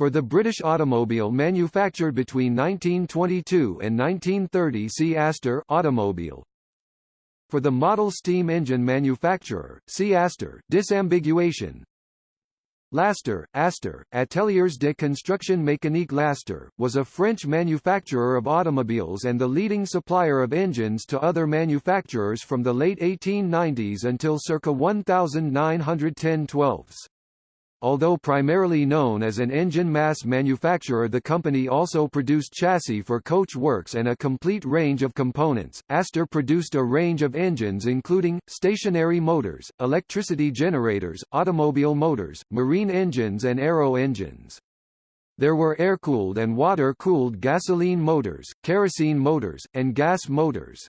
For the British automobile manufactured between 1922 and 1930 see Aster automobile. For the model steam engine manufacturer, see Aster disambiguation. L'Aster, Aster, Ateliers de Construction Mécanique L'Aster, was a French manufacturer of automobiles and the leading supplier of engines to other manufacturers from the late 1890s until circa 1910-12s. Although primarily known as an engine mass manufacturer the company also produced chassis for coach works and a complete range of components. Aster produced a range of engines including, stationary motors, electricity generators, automobile motors, marine engines and aero engines. There were air-cooled and water-cooled gasoline motors, kerosene motors, and gas motors.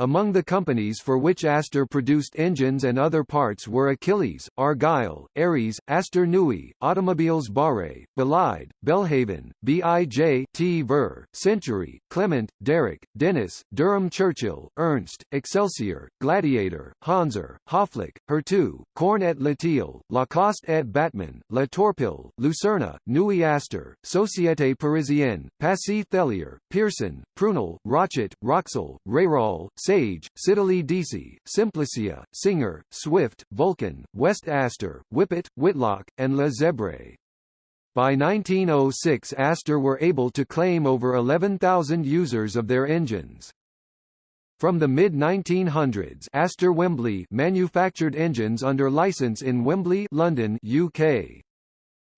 Among the companies for which Aster produced engines and other parts were Achilles, Argyll, Aries, Aster Newey, Automobiles Barre, Belide, Belhaven, B.I.J. T. Ver, Century, Clement, Darracq, Dennis, Durham Churchill, Ernst, Excelsior, Gladiator, Hanser, Hofflick, Hurtu, Korn et Latil, Lacoste et Batman, La Torpille, Lucerna, Nui Aster, Société Parisienne, Passy Thelier, Pearson, Prunel, Rochet, Roxel, Rayrol, Sage, Siddeley DC, Simplicia, Singer, Swift, Vulcan, West Aster, Whippet, Whitlock, and Le Zèbre. By 1906 Aster were able to claim over 11,000 users of their engines. From the mid-1900s Aster Wembley manufactured engines under license in Wembley London, UK.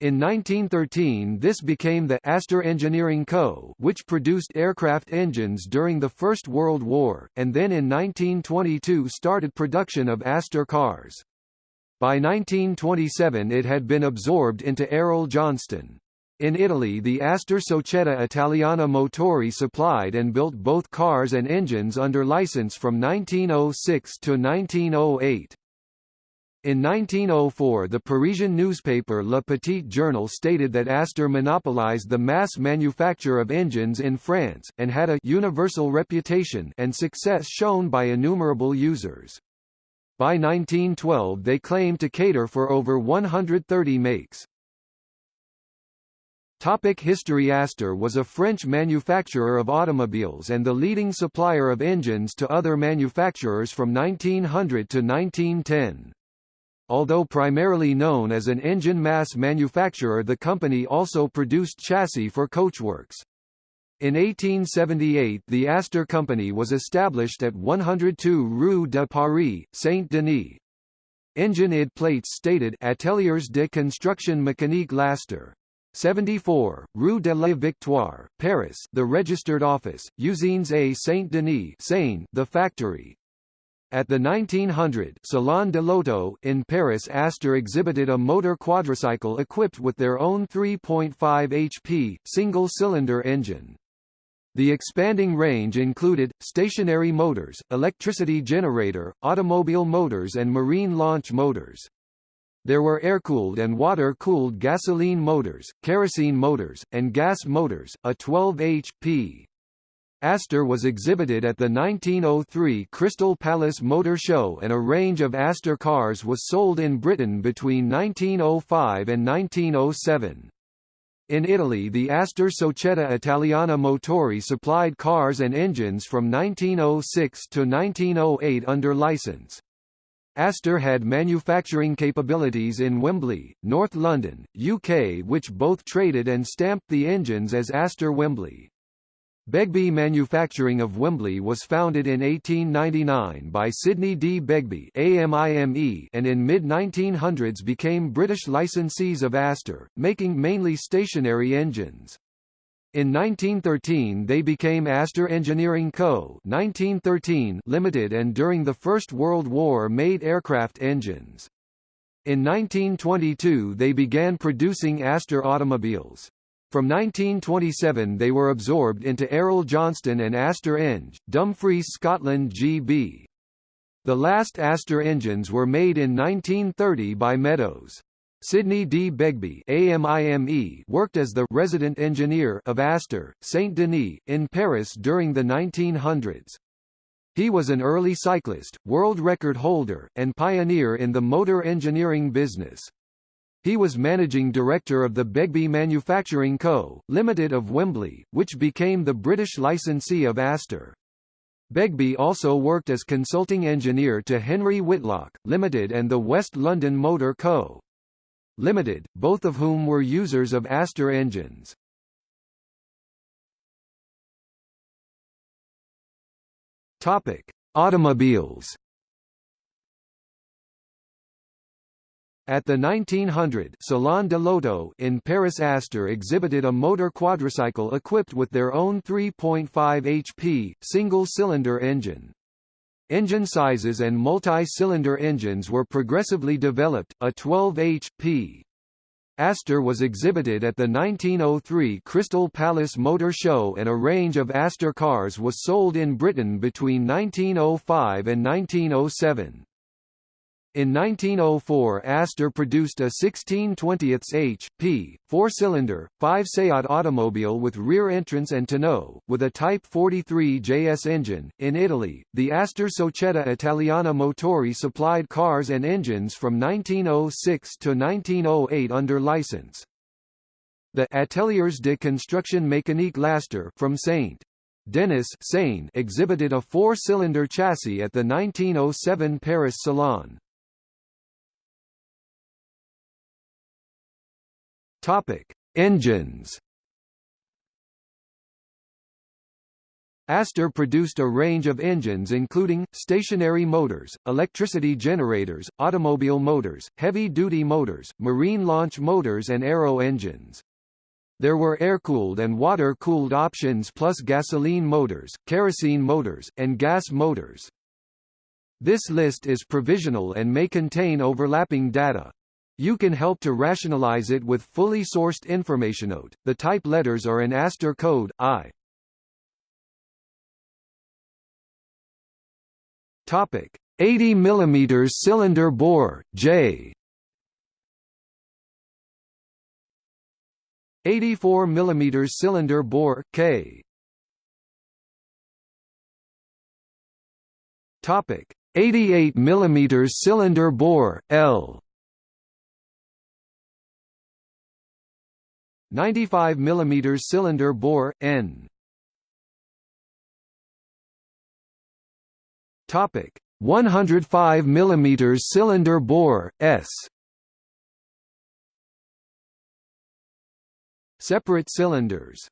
In 1913 this became the Aster Engineering Co. which produced aircraft engines during the First World War, and then in 1922 started production of Aster cars. By 1927 it had been absorbed into Arrol Johnston. In Italy the Aster Società Italiana Motori supplied and built both cars and engines under license from 1906 to 1908. In 1904 the Parisian newspaper Le Petit Journal stated that Aster monopolized the mass manufacture of engines in France, and had a «universal reputation» and success shown by innumerable users. By 1912 they claimed to cater for over 130 makes. Topic History Aster was a French manufacturer of automobiles and the leading supplier of engines to other manufacturers from 1900 to 1910. Although primarily known as an engine mass manufacturer the company also produced chassis for coachworks. In 1878 the Aster Company was established at 102 Rue de Paris, Saint-Denis. Engine ID plates stated Ateliers de Construction Mécanique L'Aster. 74, Rue de la Victoire, Paris the registered office, Usines A Saint-Denis Seine the factory, at the 1900 Salon de l'Auto in Paris Aster exhibited a motor quadricycle equipped with their own 3.5 HP, single-cylinder engine. The expanding range included, stationary motors, electricity generator, automobile motors and marine launch motors. There were air-cooled and water-cooled gasoline motors, kerosene motors, and gas motors, a 12 HP, Aster was exhibited at the 1903 Crystal Palace Motor Show and a range of Aster cars was sold in Britain between 1905 and 1907. In Italy the Aster Società Italiana Motori supplied cars and engines from 1906 to 1908 under license. Aster had manufacturing capabilities in Wembley, North London, UK which both traded and stamped the engines as Aster Wembley. Begbie Manufacturing of Wembley was founded in 1899 by Sidney D. Begbie AMIME and in mid-1900s became British licensees of Aster, making mainly stationary engines. In 1913 they became Aster Engineering Co. 1913 Limited and during the First World War made aircraft engines. In 1922 they began producing Aster automobiles. From 1927 they were absorbed into Arrol Johnston and Aster Eng, Dumfries Scotland GB. The last Aster engines were made in 1930 by Meadows. Sidney D. Begbie AMIME worked as the resident engineer of Aster, Saint-Denis, in Paris during the 1900s. He was an early cyclist, world record holder, and pioneer in the motor engineering business. He was managing director of the Begbie Manufacturing Co., Limited of Wembley, which became the British licensee of Aster. Begbie also worked as consulting engineer to Henry Whitlock, Limited and the West London Motor Co. Limited, both of whom were users of Aster engines. Topic: Automobiles. At the 1900 Salon de l'Auto in Paris Aster exhibited a motor quadricycle equipped with their own 3.5 HP, single-cylinder engine. Engine sizes and multi-cylinder engines were progressively developed, a 12 HP. Aster was exhibited at the 1903 Crystal Palace Motor Show and a range of Aster cars was sold in Britain between 1905 and 1907. In 1904 Aster produced a 16/20 h.p. four-cylinder, five-Seat automobile with rear entrance and tonneau, with a Type 43 JS engine. In Italy, the Aster Società Italiana Motori supplied cars and engines from 1906 to 1908 under license. The Ateliers de Construction Mécanique L'Aster from St. Denis Seine exhibited a four-cylinder chassis at the 1907 Paris Salon. Topic: Engines. Aster produced a range of engines including, stationary motors, electricity generators, automobile motors, heavy-duty motors, marine launch motors and aero engines. There were air-cooled and water-cooled options plus gasoline motors, kerosene motors, and gas motors. This list is provisional and may contain overlapping data. You can help to rationalize it with fully sourced information. Note: The type letters are in Aster code I. Topic: 80 mm cylinder bore J. 84 mm cylinder bore K. Topic: 88 mm cylinder bore L. 95 mm cylinder bore N. Topic 105 mm cylinder bore S. Separate cylinders.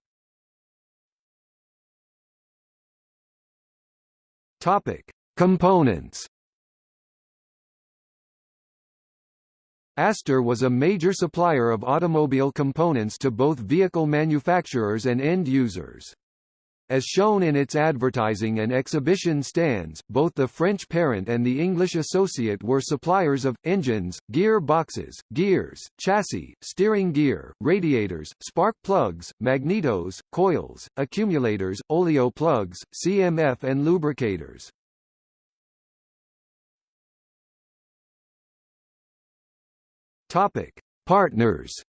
Topic Components Aster was a major supplier of automobile components to both vehicle manufacturers and end users. As shown in its advertising and exhibition stands, both the French parent and the English associate were suppliers of, engines, gear boxes, gears, chassis, steering gear, radiators, spark plugs, magnetos, coils, accumulators, oleo plugs, CMF and lubricators. Topic: Partners.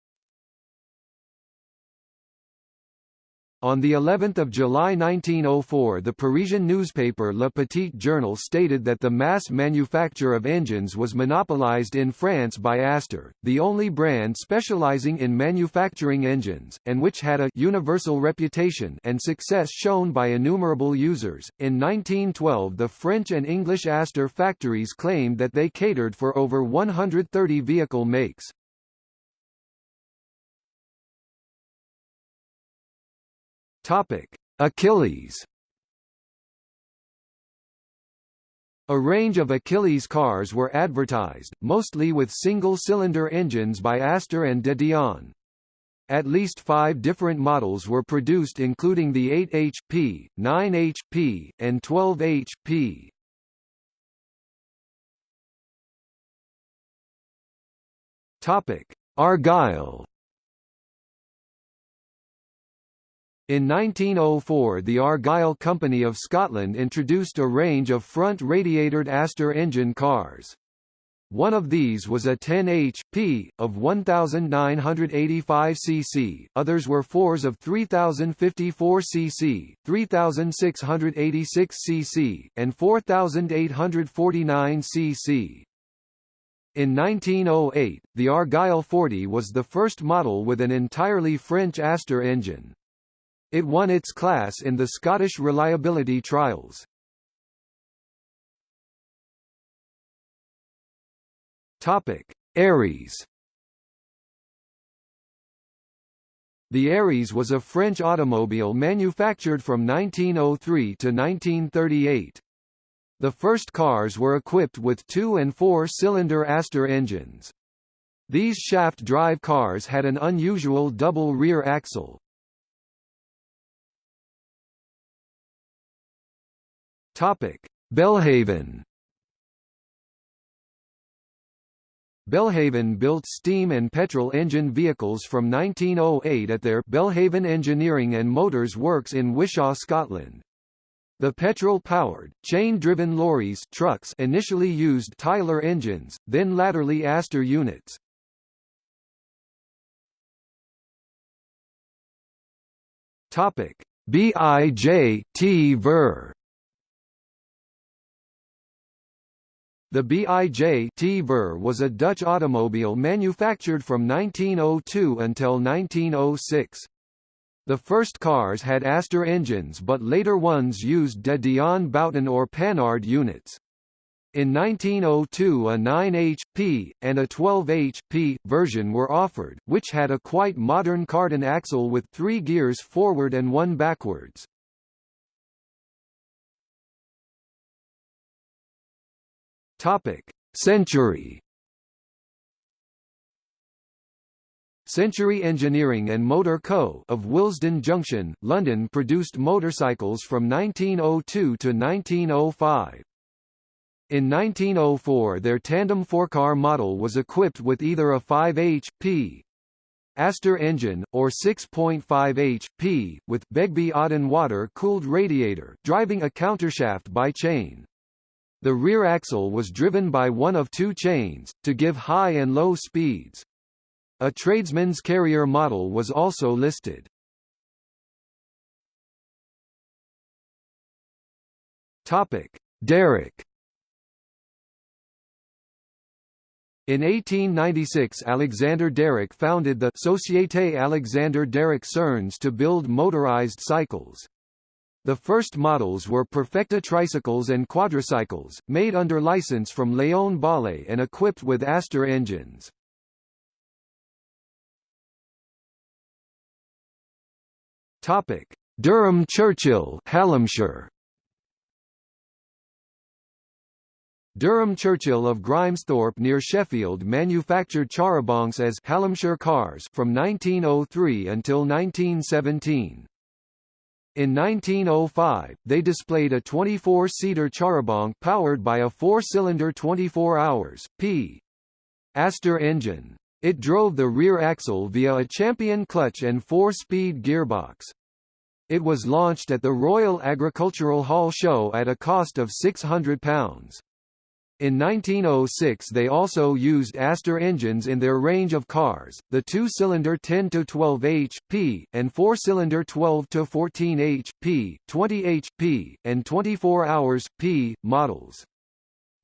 On the 11th of July 1904 the Parisian newspaper Le Petit Journal stated that the mass manufacture of engines was monopolized in France by Aster, the only brand specializing in manufacturing engines, and which had a universal reputation and success shown by innumerable users. In 1912 the French and English Aster factories claimed that they catered for over 130 vehicle makes. Topic: Achilles. A range of Achilles cars were advertised, mostly with single-cylinder engines by Aster and De Dion. At least five different models were produced including the 8 HP, 9 HP, and 12 HP. In 1904 the Argyll Company of Scotland introduced a range of front-radiatored Aster engine cars. One of these was a 10 HP, of 1,985 cc, others were fours of 3,054 cc, 3,686 cc, and 4,849 cc. In 1908, the Argyll 40 was the first model with an entirely French Aster engine. It won its class in the Scottish reliability trials. Topic: Aries. The Aries was a French automobile manufactured from 1903 to 1938. The first cars were equipped with two- and four-cylinder Aster engines. These shaft-drive cars had an unusual double rear axle. Topic: Belhaven. Belhaven built steam and petrol engine vehicles from 1908 at their Belhaven Engineering and Motors Works in Wishaw, Scotland. The petrol-powered, chain-driven lorries trucks initially used Tyler engines, then latterly Aster units. Topic: BIJ-T Ver The BIJ T-Ver was a Dutch automobile manufactured from 1902 until 1906. The first cars had Aster engines but later ones used de Dion Bouton or Panhard units. In 1902 a 9 HP, and a 12 HP, version were offered, which had a quite modern cardan axle with three gears forward and one backwards. Topic: Century. Century Engineering and Motor Co. of Willesden Junction, London produced motorcycles from 1902 to 1905. In 1904 their tandem four-car model was equipped with either a 5 HP Aster engine, or 6.5 HP, with Begbie Odden water-cooled radiator driving a countershaft by chain. The rear axle was driven by one of two chains, to give high and low speeds. A tradesman's carrier model was also listed. Topic: Darracq. In 1896 Alexander Darracq founded the Société Alexander Darracq Cernes to build motorized cycles. The first models were Perfecta tricycles and quadricycles, made under license from Léon Bollée and equipped with Aster engines. Topic: Durham Churchill, Hallamshire. Durham Churchill of Grimesthorpe near Sheffield manufactured charabancs as Hallamshire cars from 1903 until 1917. In 1905, they displayed a 24-seater charabanc powered by a four-cylinder 24 hours, p. Aster engine. It drove the rear axle via a champion clutch and four-speed gearbox. It was launched at the Royal Agricultural Hall show at a cost of £600. In 1906 they also used Aster engines in their range of cars, the two-cylinder 10-12 HP, and four-cylinder 12-14 HP, 20 HP, and 24 hours, p. models.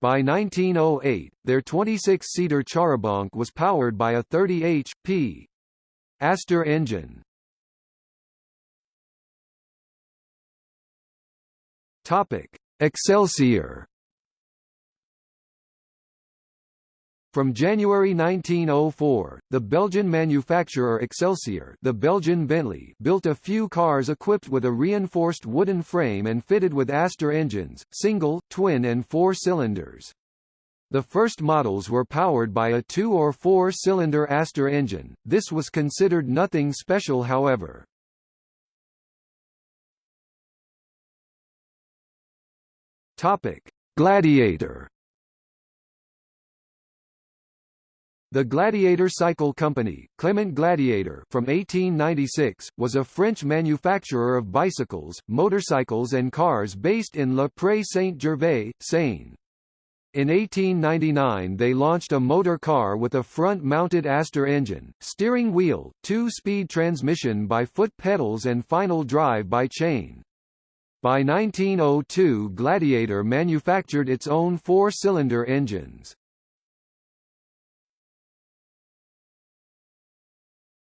By 1908, their 26-seater charabanc was powered by a 30 HP Aster engine. Topic: Excelsior From January 1904, the Belgian manufacturer Excelsior the Belgian Bentley built a few cars equipped with a reinforced wooden frame and fitted with Aster engines, single, twin and four cylinders. The first models were powered by a two- or four-cylinder Aster engine, this was considered nothing special however. Gladiator The Gladiator Cycle Company, Clement Gladiator from 1896, was a French manufacturer of bicycles, motorcycles and cars based in Le Pré Saint-Gervais, Seine. In 1899 they launched a motor car with a front-mounted Aster engine, steering wheel, two-speed transmission by foot pedals and final drive by chain. By 1902 Gladiator manufactured its own four-cylinder engines.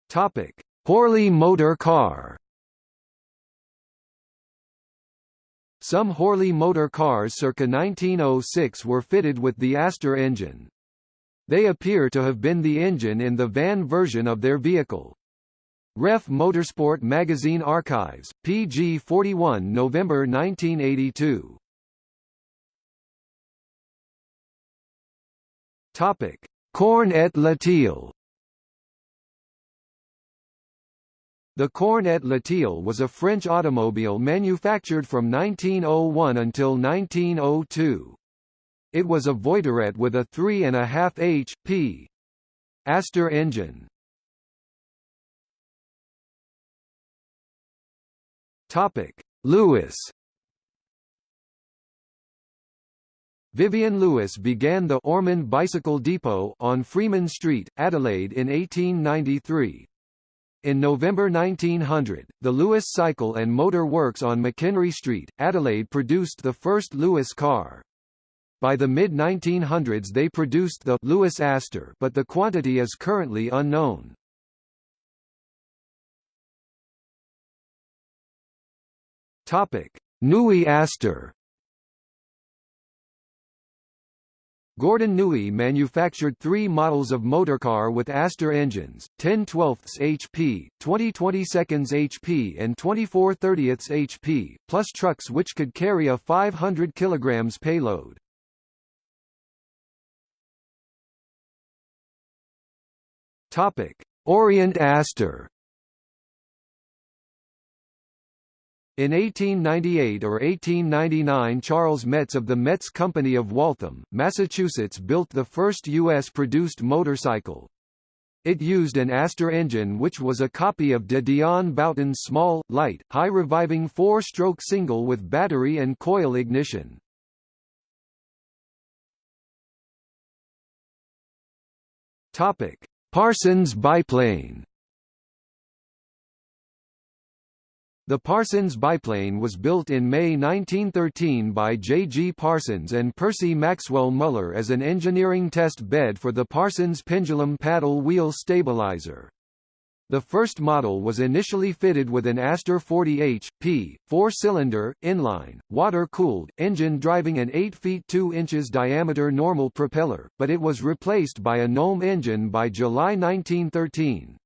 Topic: Horley motor car. Some Horley motor cars circa 1906 were fitted with the Aster engine. They appear to have been the engine in the van version of their vehicle. Ref Motorsport Magazine Archives, pg 41 November 1982. Topic: Corne Latil The Corne Latil was a French automobile manufactured from 1901 until 1902. It was a Voiturette with a 3.5 h.p. Aster engine. Topic: Lewis Vivian Lewis began the Ormond Bicycle Depot on Freeman Street, Adelaide in 1893. In November 1900, the Lewis Cycle and Motor Works on McHenry Street, Adelaide produced the first Lewis car. By the mid-1900s they produced the Lewis Aster but the quantity is currently unknown. Topic: Newey Aster Gordon Newey manufactured three models of motorcar with Aster engines, 10 12 HP, 20 22 HP and 24 30 HP, plus trucks which could carry a 500 kg payload. Orient Aster In 1898 or 1899 Charles Metz of the Metz Company of Waltham, Massachusetts built the first U.S.-produced motorcycle. It used an Aster engine which was a copy of de Dion Bouton's small, light, high-reviving four-stroke single with battery and coil ignition. Parsons biplane The Parsons biplane was built in May 1913 by J. G. Parsons and Percy Maxwell Muller as an engineering test bed for the Parsons pendulum paddle wheel stabilizer. The first model was initially fitted with an Aster 40 h.p., four-cylinder, inline, water-cooled, engine driving an 8 feet 2 inches diameter normal propeller, but it was replaced by a Gnome engine by July 1913.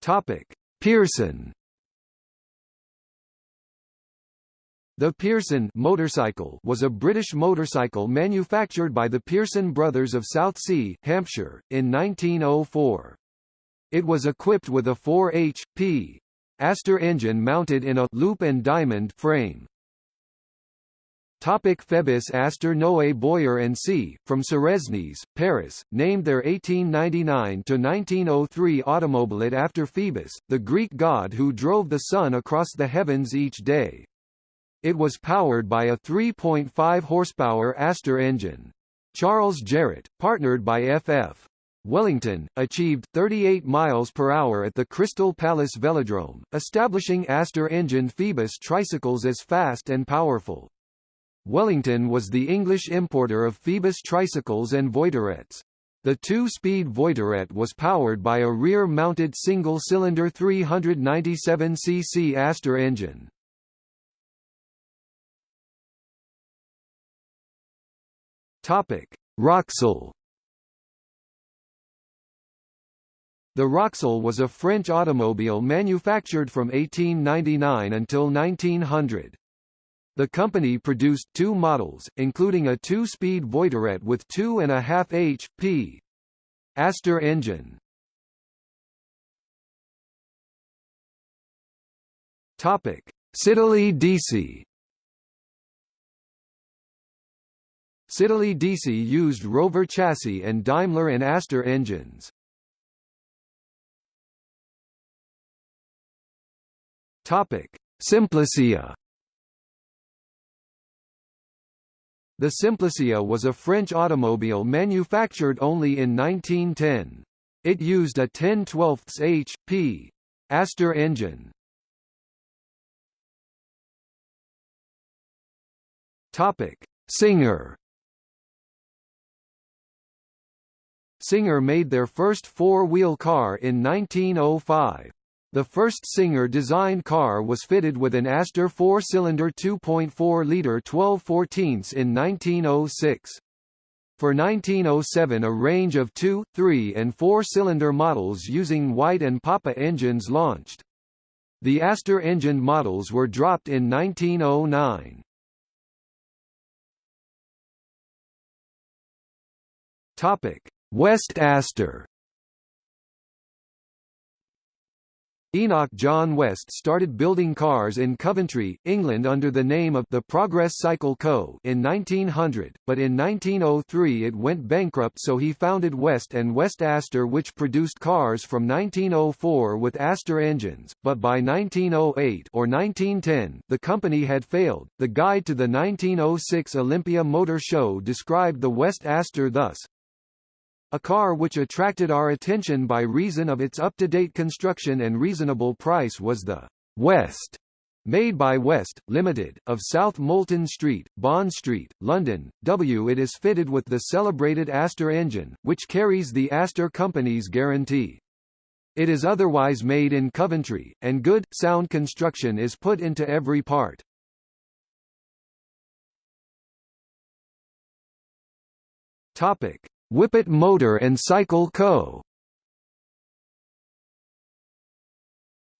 Topic: Pearson. The Pearson motorcycle was a British motorcycle manufactured by the Pearson brothers of Southsea, Hampshire, in 1904. It was equipped with a 4 h.p. Aster engine mounted in a loop and diamond frame. Topic Phoebus Aster Noé Boyer and C. from Suresnes, Paris, named their 1899–1903 automobilette after Phoebus, the Greek god who drove the sun across the heavens each day. It was powered by a 3.5 horsepower Aster engine. Charles Jarrott, partnered by FF. Wellington, achieved 38 miles per hour at the Crystal Palace Velodrome, establishing Aster-engined Phoebus tricycles as fast and powerful. Wellington was the English importer of Phoebus tricycles and Voiturettes. The two-speed Voiturette was powered by a rear-mounted single-cylinder 397cc Aster engine. Topic: Roxel. The Roxel was a French automobile manufactured from 1899 until 1900. The company produced two models, including a two-speed Voiturette with 2.5 h.p. Aster engine. Topic: Siddeley DC. Siddeley DC used Rover chassis and Daimler and Aster engines. Topic: Simplicia. The Simplicia was a French automobile manufactured only in 1910. It used a 10 12 h.p. Aster engine. Topic: Singer. Singer made their first four-wheel car in 1905. The first Singer-designed car was fitted with an Aster four-cylinder 2.4-litre 12 14 in 1906. For 1907 a range of 2, 3 and 4-cylinder models using White and Poppe engines launched. The Aster-engined models were dropped in 1909. Topic: West Aster Enoch John West started building cars in Coventry, England under the name of the Progress Cycle Co. in 1900, but in 1903 it went bankrupt so he founded West and West Aster which produced cars from 1904 with Aster engines, but by 1908 or 1910 the company had failed. The guide to the 1906 Olympia Motor Show described the West Aster thus, a car which attracted our attention by reason of its up-to-date construction and reasonable price was the West, made by West, Limited, of South Molton Street, Bond Street, London, W. It is fitted with the celebrated Aster engine, which carries the Aster Company's guarantee. It is otherwise made in Coventry, and good, sound construction is put into every part. Topic. Whippet Motor and Cycle Co.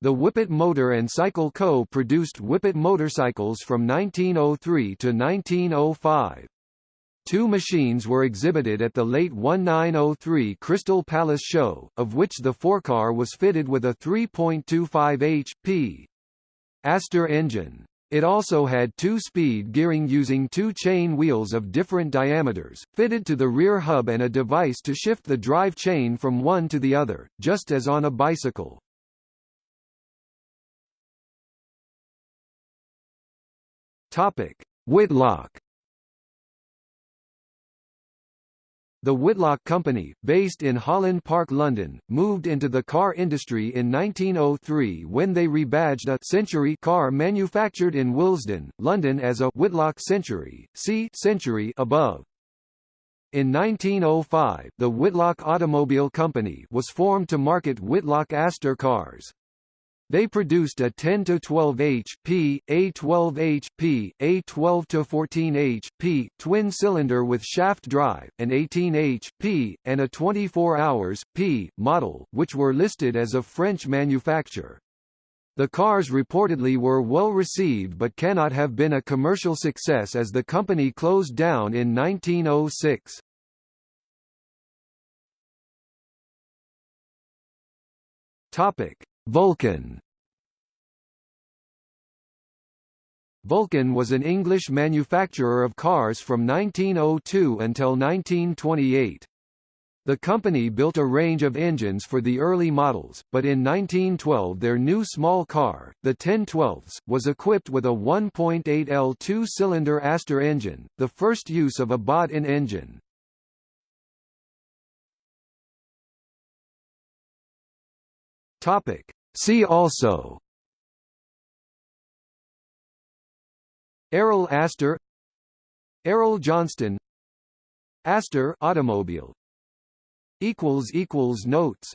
The Whippet Motor and Cycle Co. produced Whippet motorcycles from 1903 to 1905. Two machines were exhibited at the late 1903 Crystal Palace Show, of which the forecar was fitted with a 3.25 h.p. Aster engine. It also had two-speed gearing using two chain wheels of different diameters, fitted to the rear hub and a device to shift the drive chain from one to the other, just as on a bicycle. Topic: Whitlock The Whitlock Company, based in Holland Park, London, moved into the car industry in 1903 when they rebadged a Century car manufactured in Willesden, London as a Whitlock Century, see Century above. In 1905, the Whitlock Automobile Company was formed to market Whitlock Aster cars. They produced a 10 to 12 HP, a 12 HP, a 12 to 14 HP twin cylinder with shaft drive, an 18 HP, and a 24 hours P model, which were listed as a French manufacture. The cars reportedly were well received but cannot have been a commercial success as the company closed down in 1906. Topic: Vulcan Vulcan was an English manufacturer of cars from 1902 until 1928. The company built a range of engines for the early models, but in 1912 their new small car, the 1012s, was equipped with a 1.8L two-cylinder Aster engine, the first use of a bought-in engine. Topic. See also Arrol Aster Arrol Johnston Aster automobile. Equals equals notes